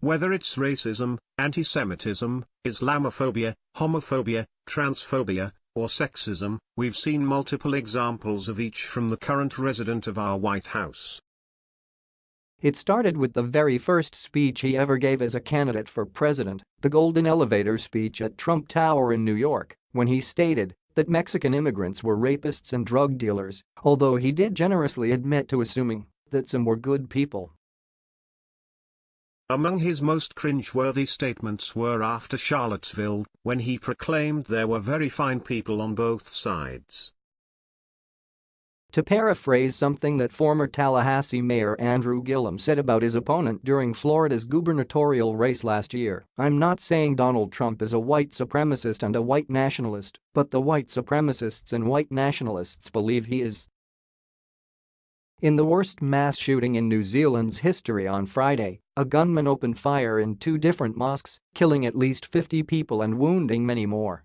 Whether it's racism, anti-Semitism, Islamophobia, homophobia, transphobia, or sexism, we've seen multiple examples of each from the current resident of our White House. It started with the very first speech he ever gave as a candidate for president, the Golden Elevator speech at Trump Tower in New York, when he stated that Mexican immigrants were rapists and drug dealers, although he did generously admit to assuming that some were good people. Among his most cringe-worthy statements were after Charlottesville, when he proclaimed there were very fine people on both sides. To paraphrase something that former Tallahassee Mayor Andrew Gillum said about his opponent during Florida's gubernatorial race last year, I'm not saying Donald Trump is a white supremacist and a white nationalist, but the white supremacists and white nationalists believe he is. In the worst mass shooting in New Zealand's history on Friday, a gunman opened fire in two different mosques, killing at least 50 people and wounding many more.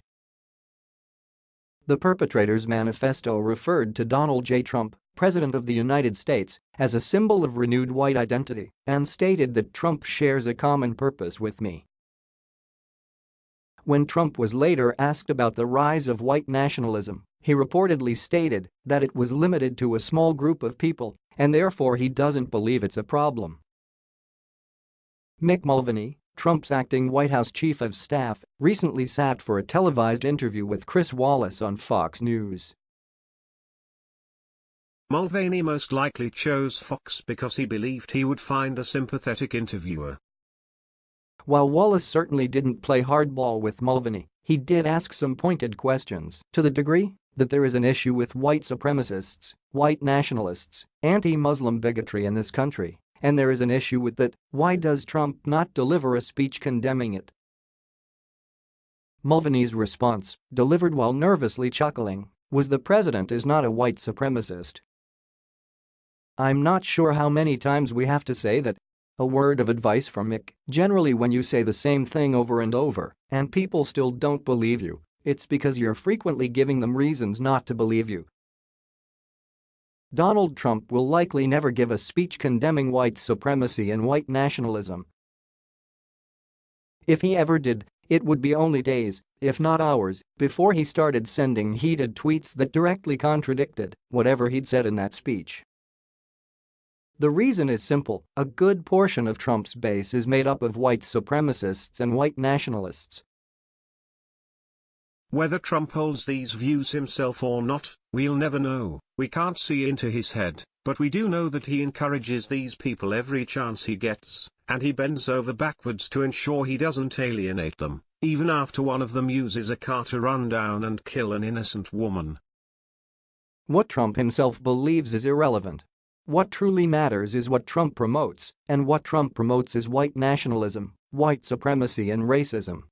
The perpetrator's manifesto referred to Donald J. Trump, President of the United States, as a symbol of renewed white identity and stated that Trump shares a common purpose with me. When Trump was later asked about the rise of white nationalism, he reportedly stated that it was limited to a small group of people and therefore he doesn't believe it's a problem. Mick Mulvaney, Trump's acting White House chief of staff, recently sat for a televised interview with Chris Wallace on Fox News. Mulvaney most likely chose Fox because he believed he would find a sympathetic interviewer. While Wallace certainly didn't play hardball with Mulvaney, he did ask some pointed questions to the degree that there is an issue with white supremacists, white nationalists, anti-Muslim bigotry in this country, and there is an issue with that, why does Trump not deliver a speech condemning it? Mulvaney's response, delivered while nervously chuckling, was the president is not a white supremacist. I'm not sure how many times we have to say that. A word of advice from Mick, generally when you say the same thing over and over and people still don't believe you, it's because you're frequently giving them reasons not to believe you. Donald Trump will likely never give a speech condemning white supremacy and white nationalism. If he ever did, it would be only days, if not hours, before he started sending heated tweets that directly contradicted whatever he'd said in that speech. The reason is simple, a good portion of Trump's base is made up of white supremacists and white nationalists whether Trump holds these views himself or not, we'll never know, we can't see into his head, but we do know that he encourages these people every chance he gets, and he bends over backwards to ensure he doesn't alienate them, even after one of them uses a car to run down and kill an innocent woman. What Trump himself believes is irrelevant. What truly matters is what Trump promotes, and what Trump promotes is white nationalism, white supremacy and racism.